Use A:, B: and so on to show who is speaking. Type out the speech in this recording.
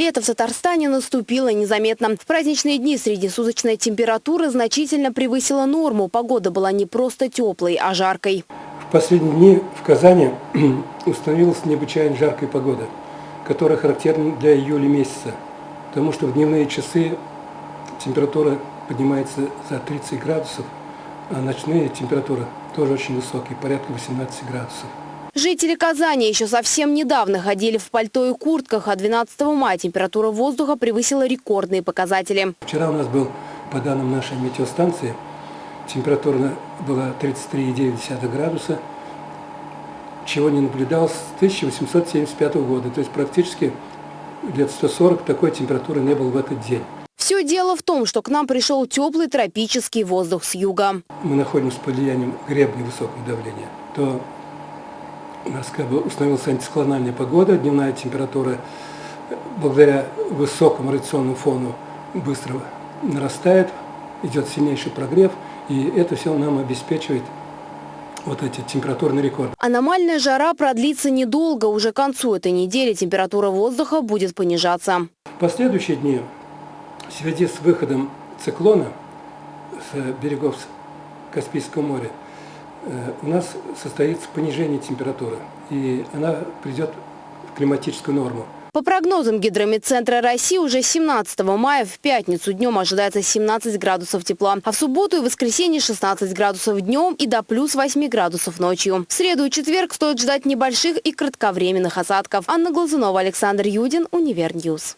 A: Лето в Татарстане наступило незаметно. В праздничные дни среднесуточная температура значительно превысила норму. Погода была не просто теплой, а жаркой.
B: В последние дни в Казани установилась необычайно жаркая погода, которая характерна для июля месяца, потому что в дневные часы температура поднимается за 30 градусов, а ночные температуры тоже очень высокие, порядка 18 градусов.
A: Жители Казани еще совсем недавно ходили в пальто и куртках, а 12 мая температура воздуха превысила рекордные показатели.
B: Вчера у нас был, по данным нашей метеостанции, температура была 33,9 градуса, чего не наблюдалось с 1875 года. То есть практически лет 140 такой температуры не было в этот день.
A: Все дело в том, что к нам пришел теплый тропический воздух с юга.
B: Мы находимся под влиянием гребня высокого давления. То у нас как бы установилась антисклональная погода, дневная температура благодаря высокому радиационному фону быстро нарастает, идет сильнейший прогрев, и это все нам обеспечивает вот эти температурные рекорды.
A: Аномальная жара продлится недолго. Уже к концу этой недели температура воздуха будет понижаться.
B: В последующие дни в связи с выходом циклона с берегов Каспийского моря у нас состоится понижение температуры, и она придет в климатическую норму.
A: По прогнозам Гидромедцентра России, уже 17 мая в пятницу днем ожидается 17 градусов тепла, а в субботу и воскресенье 16 градусов днем и до плюс 8 градусов ночью. В среду и четверг стоит ждать небольших и кратковременных осадков. Анна Глазунова, Александр Юдин, Универ News.